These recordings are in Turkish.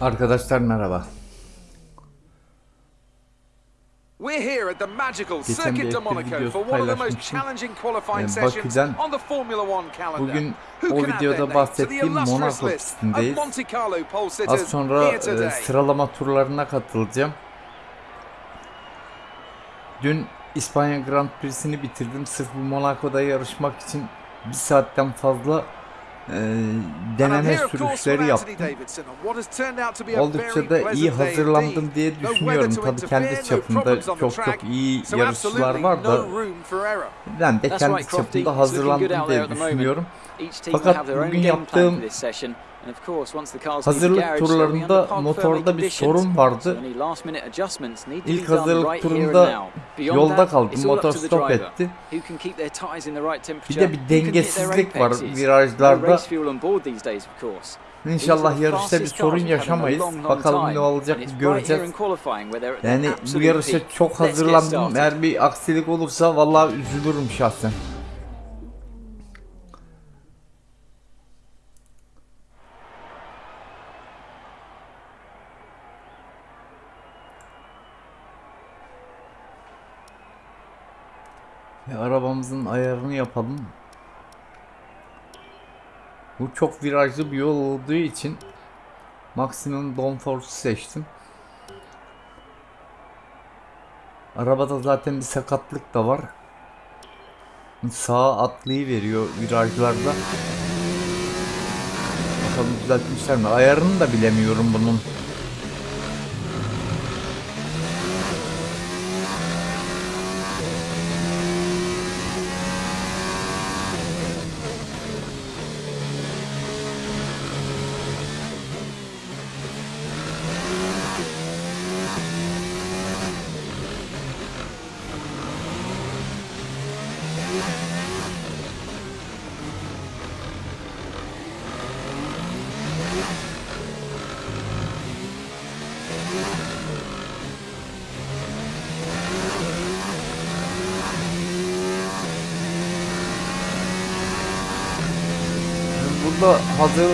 Arkadaşlar merhaba. We're here at the magical Geçen Circuit de F1 Monaco for one of the most challenging qualifying Ee, sessions Bakü'den on the Formula One calendar. Bugün o videoda bahsettiğim Monaco pistindeyiz. Az sonra e, sıralama turlarına katılacağım. Dün İspanya Grand Prix'sini bitirdim. Sırf bu Monaco'da yarışmak için bir saatten fazla deneme of course, sürüşleri yaptım. Oldukça da iyi hazırlandım diye düşünüyorum. to Tabii kendi çapımda çok çok iyi yarışçılar var da ben de kendi çapımda hazırlandım diye düşünüyorum. Fakat bugün yaptığım hazırlık turlarında motorda bir sorun vardı. İlk hazırlık turunda yolda kaldım. Motor stop etti. Bir de bir dengesizlik var virajlarda. İnşallah yarışta bir sorun yaşamayız. Bakalım ne olacak göreceğiz. Yani bu yarışa çok hazırlandım. Eğer bir aksilik olursa vallahi üzülürüm şahsen. Ve arabamızın ayarını yapalım. Bu çok virajlı bir yol olduğu için maksimum downforce seçtim. Arabada zaten bir sakatlık da var. Sağa atlayıveriyor virajlarda. Bakalım düzeltmişler mi? Ayarını da bilemiyorum bunun. Hazır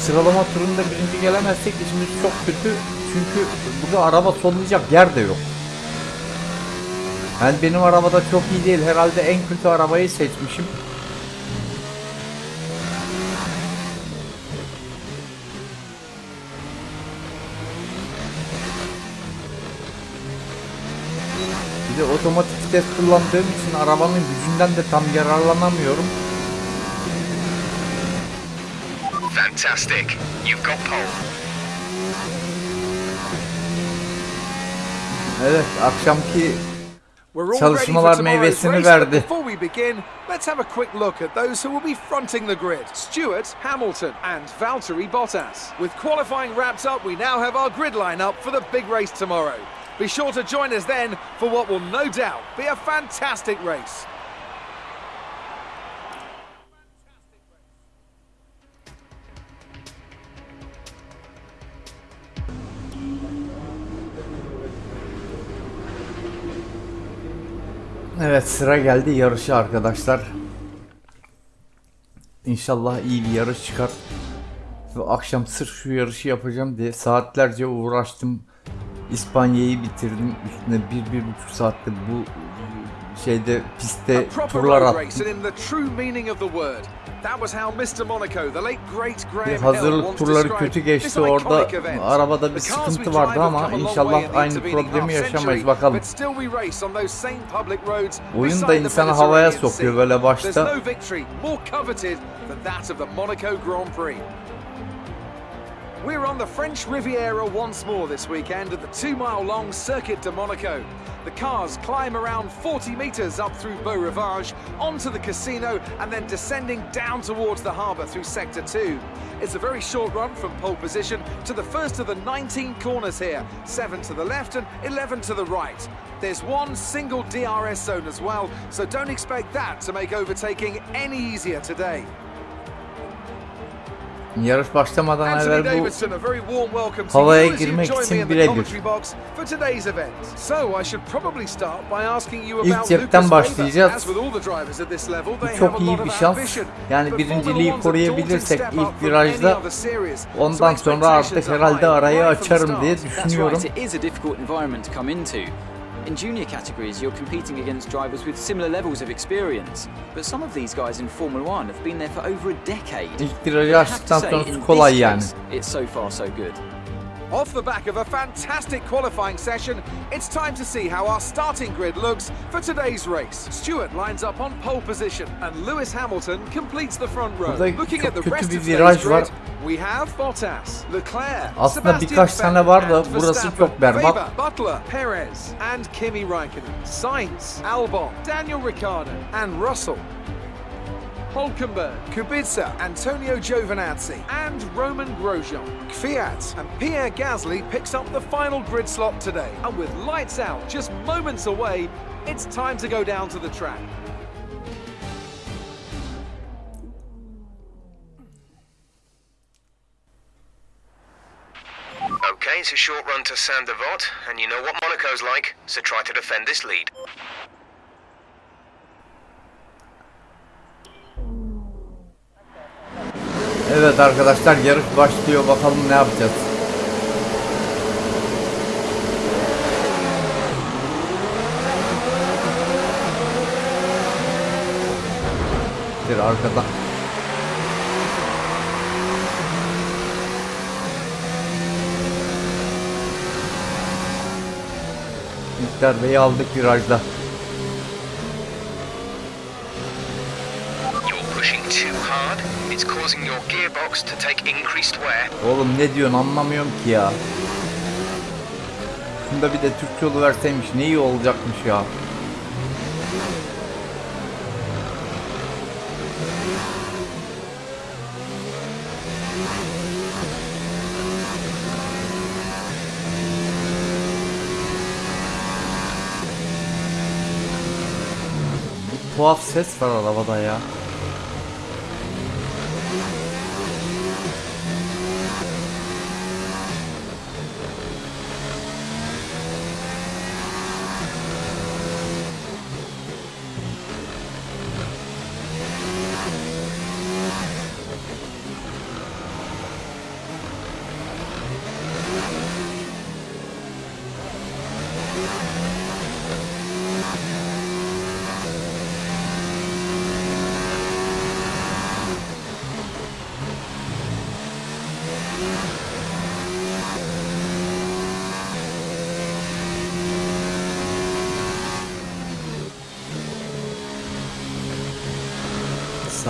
sıralama turunda birinci gelemezsek işimiz çok kötü. Çünkü burada araba sollayacak yer de yok. Yani benim arabada çok iyi değil. Herhalde en kötü arabayı seçmişim. Bir de otomatik vites kullandığım için arabanın gücünden de tam yararlanamıyorum. Fantastic. You've got pole. Evet, akşamki Çalışmalar meyvesini verdi. but Before we begin, let's have a quick look at those who will be fronting the grid. Stewart Hamilton and Valtteri Bottas. With qualifying wrapped up, we now have our grid lineup for the big race tomorrow. Be sure to join us then for what will no doubt be a fantastic race. Evet sıra geldi yarışı arkadaşlar. İnşallah iyi bir yarış çıkar. Ve akşam sırf şu yarışı yapacağım diye saatlerce uğraştım. İspanya'yı bitirdim. Üstüne bir, bir buçuk saatte bu şeyde pistte turlar attım. Bir hazırlık turları kötü geçti orada arabada bir sıkıntı vardı ama inşallah aynı problemi yaşamayız bakalım. Oyun da insanı havaya sokuyor böyle başta. We're on the French Riviera once more this weekend at the two mile long Circuit de Monaco. The cars climb around 40 metres up through Beau Rivage, onto the casino, and then descending down towards the harbour through Sector 2. It's a very short run from pole position to the first of the 19 corners here, 7 to the left and 11 to the right. There's one single DRS zone as well, so don't expect that to make overtaking any easier today. Yarış başlamadan Anthony evvel bu Davidson, a very warm welcome to havaya you girmek için me in the birebir. commentary box for today's event. So I should probably start by asking you İlk about cepten başlayacağız. Weber. As with all the drivers at this level, they Bu çok iyi bir şans. ambition. Yani birinciliği koruyabilirsek ilk virajda, Ondan sonra artık herhalde arayı açarım diye düşünüyorum. Right, it is a difficult environment to come into. In junior categories, you're competing against drivers with similar levels of experience. But some of these guys in Formula One have been there for over a decade. İlk virajı I have to açtıktan say, sonrası in kolay this yani. case, It's so far so good. Off the back of a fantastic qualifying session, it's time to see how our starting grid looks for today's race. Stewart lines up on pole position, and Lewis Hamilton completes the front row. Looking at the rest of today's grid, we have Bottas, Leclerc, Aslında Sebastian birkaç tane var da Vettel, and burası çok berbat. Weber, Butler, Perez, and Kimi Raikkonen, Sainz, Albon, Daniel Ricciardo, and Russell. Hulkenberg, Kubica, Antonio Giovinazzi, and Roman Grosjean. Fiat and Pierre Gasly picks up the final grid slot today. And with lights out just moments away, it's time to go down to the track. Okay, it's a short run to Sandevot, and you know what Monaco's like, so try to defend this lead. Evet arkadaşlar yarış başlıyor bakalım ne yapacağız. Bir arkada. İlk darbeyi aldık virajda. Causing your gearbox to take increased wear. Oğlum ne diyorsun anlamıyorum ki ya. Şunda bir de Türkçe yolu verseymiş ne iyi olacakmış ya. Tuhaf ses var arabada ya.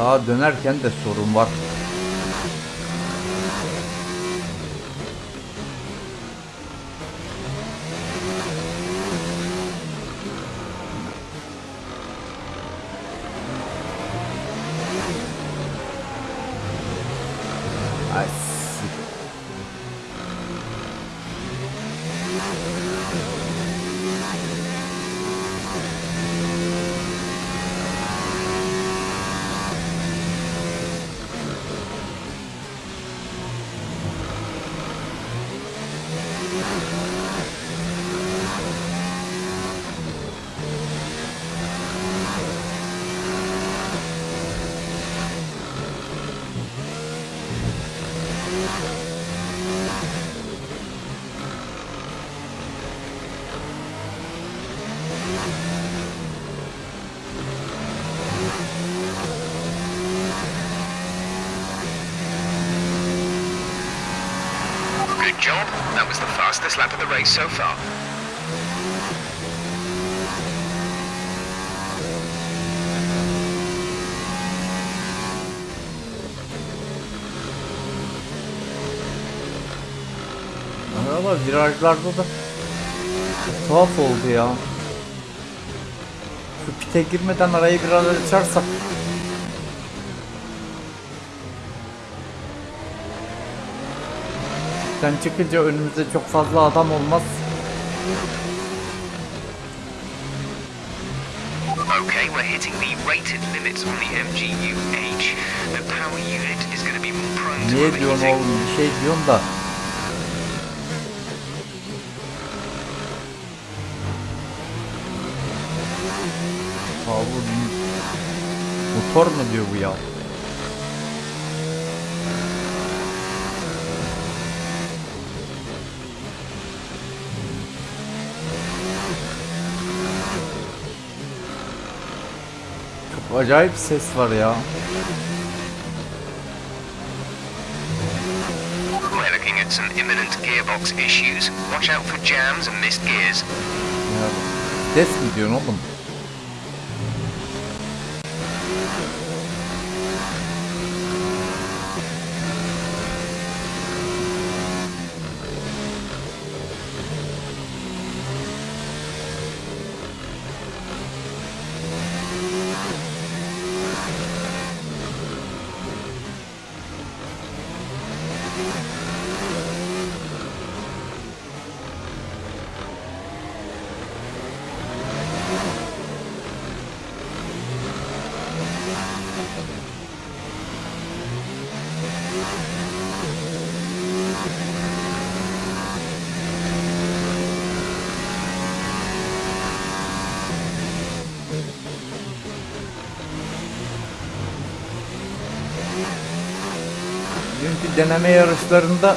Sağa dönerken de sorun var. Fastest lap of the race so far. Araba virajlarda da tuhaf oldu ya. Şu pite girmeden arayı biraz açarsak. Sen çıkınca önümüzde çok fazla adam olmaz. Okay, we're hitting the rated limits on the MGU-H, the power unit is going to be more prone to Niye diyorsun oğlum bir şey diyorsun da. Aa bu motor mu diyor bu ya? Çok acayip ses var ya. We're looking at some imminent gearbox issues. Watch out for jams and missed gears. Ya, Ses mi diyorsun oğlum? Deneme yarışlarında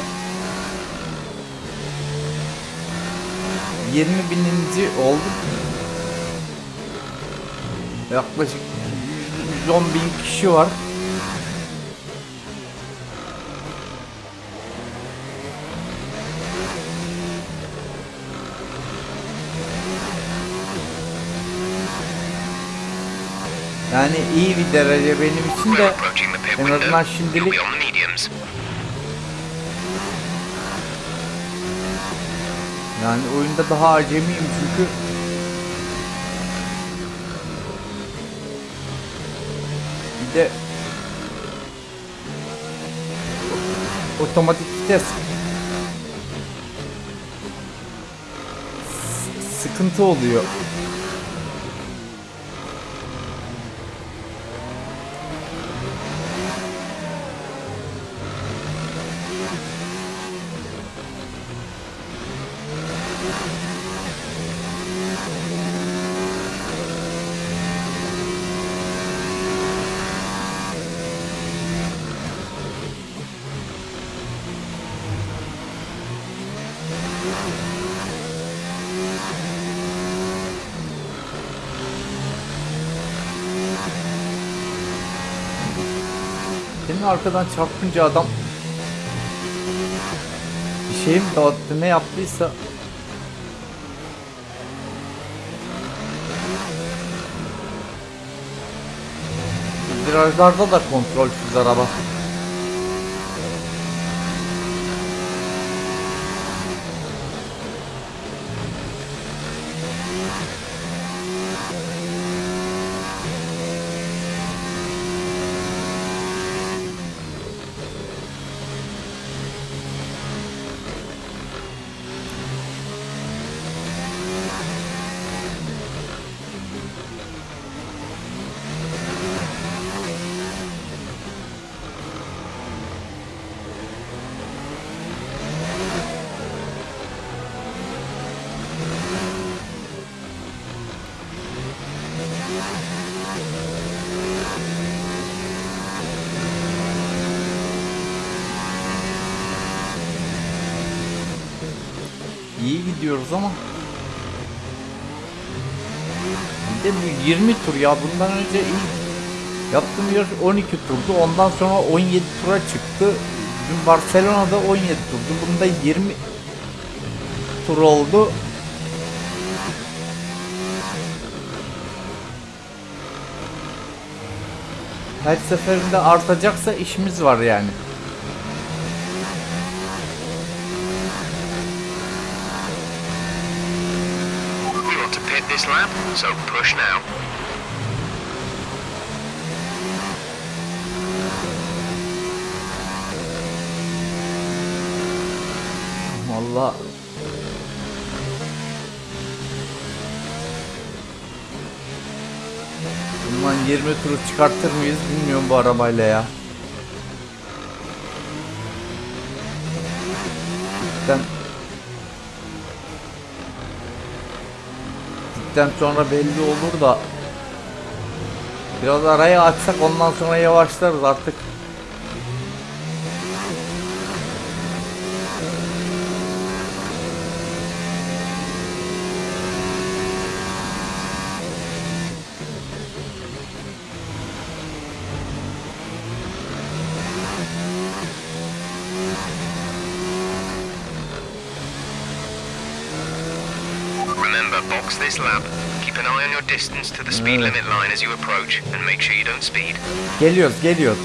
20 bininci olduk. Yaklaşık 110 bin kişi var. Yani iyi bir derece benim için de en azından şimdilik be on the mediums. Yani oyunda daha acemiyim çünkü bir de otomatik vites sıkıntı oluyor. Senin arkadan çarpınca adam bir şey mi dağıttı ne yaptıysa Virajlarda da kontrolsüz araba. De bu 20 tur ya bundan önce ilk yaptığım yarış 12 turdu ondan sonra 17 tura çıktı. Dün Barcelona'da 17 turdu bunda 20 tur oldu. Her seferinde artacaksa işimiz var yani We want to pit this lap, so push now. Valla Bundan 20 turu çıkartır mıyız bilmiyorum bu arabayla ya. Cidden Cidden sonra belli olur da Biraz arayı açsak ondan sonra yavaşlarız artık. Box this lap. Keep an eye on your distance to the speed Evet. limit line as you approach, and make sure you don't speed. Geliyoruz, geliyoruz.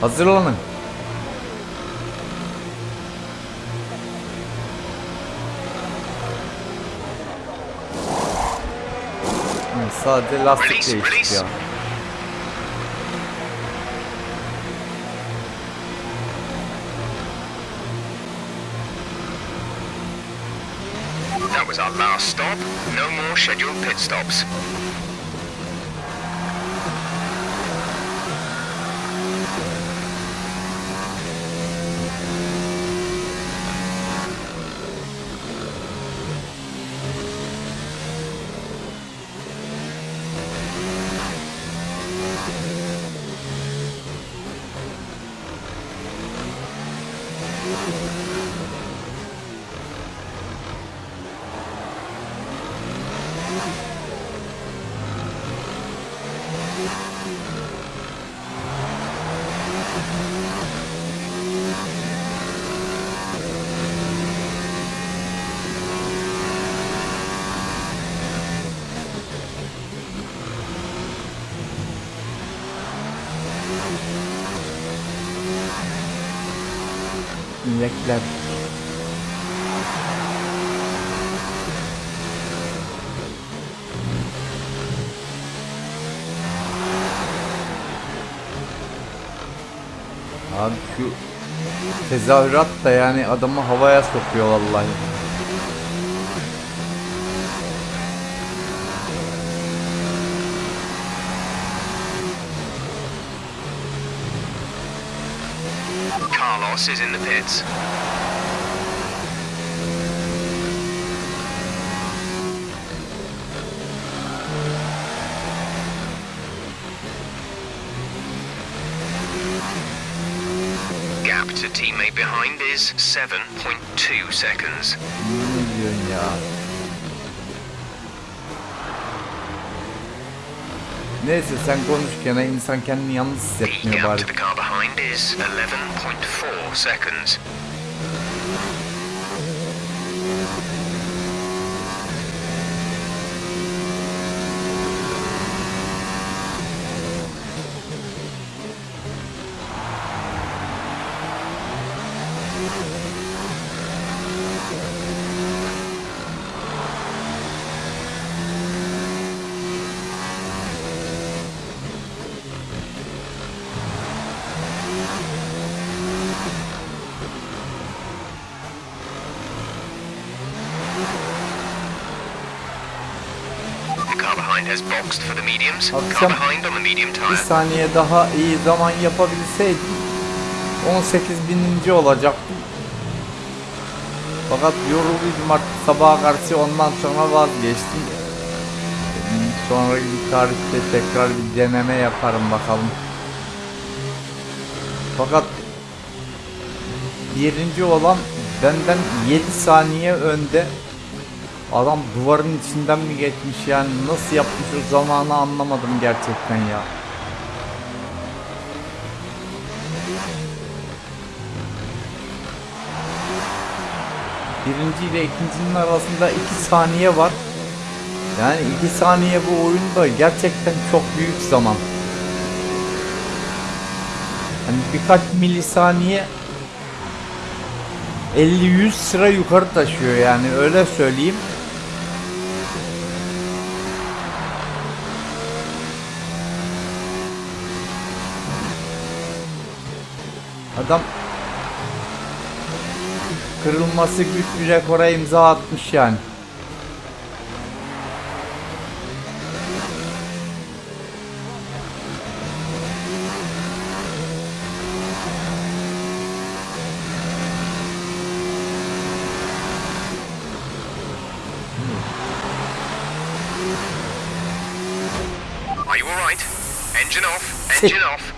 Hazırlanın. Hı, Sadece lastik Release, scheduled pit stops. İnekler. Abi şu tezahürat da yani adamı havaya sokuyor vallahi. Carlos is in the pits. Gap to teammate behind is 7.2 seconds. Ne Neyse sen konuş gene insan kendini yalnız hissetmiyor bari. Akşam Bir saniye daha iyi zaman yapabilseydim 18 bininci olacaktım. Fakat yorulduydum artık sabaha karşı ondan sonra vazgeçtim. Sonraki bir tarihte tekrar bir deneme yaparım bakalım. Fakat birinci olan benden 7 saniye önde. Adam duvarın içinden mi geçmiş yani nasıl yapmış o zamanı anlamadım gerçekten ya. Birinci ile ikincinin arasında 2 saniye var. Yani 2 saniye bu oyunda gerçekten çok büyük zaman. Hani birkaç milisaniye 50-100 sıra yukarı taşıyor yani öyle söyleyeyim. Adam kırılması güç bir rekora imza atmış yani. Are you alright? Engine off, engine off.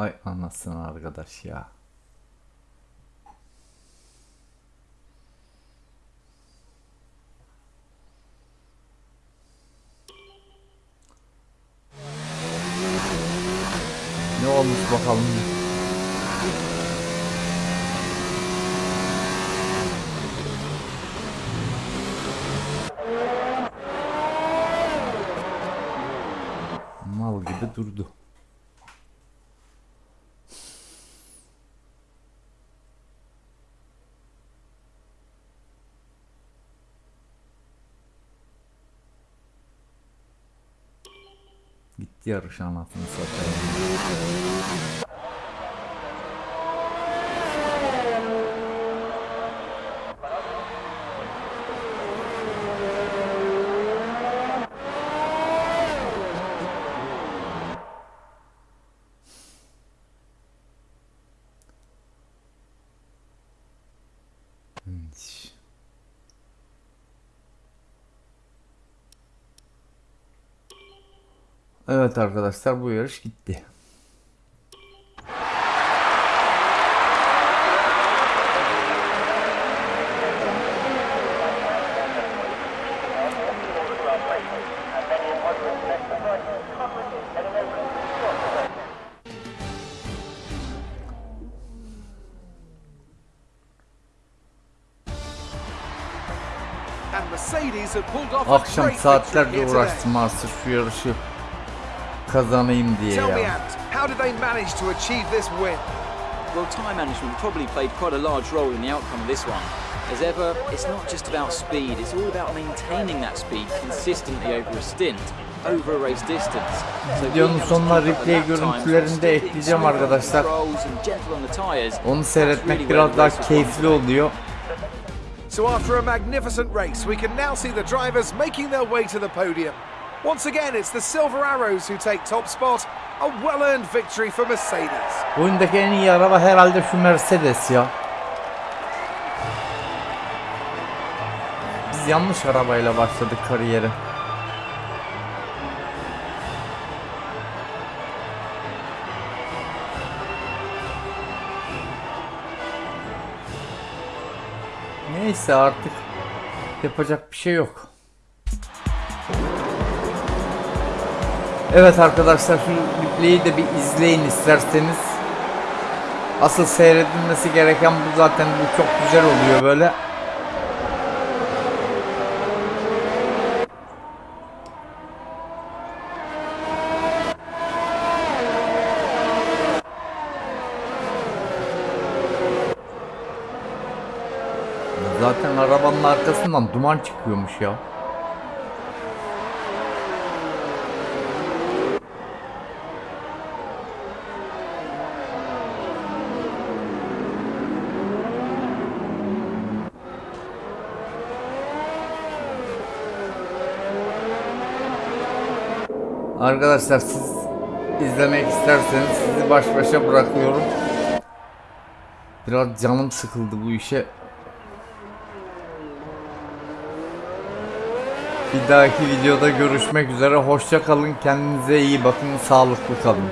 Ay anasını arkadaş ya. Ne olmuş bakalım. Mal gibi durdu. Gitti yarış anasını satayım. Evet arkadaşlar bu yarış gitti. Akşam saatlerce uğraştım aslında şu yarışı kazanayım diye Tell me, ya. Ant, how did they manage to achieve this win? Well, time management probably played quite a large role in the outcome of this one. As ever, it's not just about speed, it's all about maintaining that speed consistently over a stint, over a race distance. So being Videonun sonuna replay the görüntülerini de ekleyeceğim smooth on the arkadaşlar. controls and gentle on the tyres, Onu seyretmek biraz daha keyifli oluyor. So after a magnificent race, we can now see the drivers making their way to the podium. Once again, it's the Silver Arrows who take top spot. A well-earned victory for Mercedes. Oyundaki en iyi araba herhalde şu Mercedes ya. Biz yanlış arabayla başladık kariyere. Neyse artık yapacak bir şey yok. Evet arkadaşlar şu replay'i de bir izleyin isterseniz. Asıl seyredilmesi gereken bu zaten bu çok güzel oluyor böyle. Zaten arabanın arkasından duman çıkıyormuş ya. Arkadaşlar siz izlemek isterseniz sizi baş başa bırakıyorum. Biraz canım sıkıldı bu işe. Bir dahaki videoda görüşmek üzere. Hoşça kalın. Kendinize iyi bakın. Sağlıklı kalın.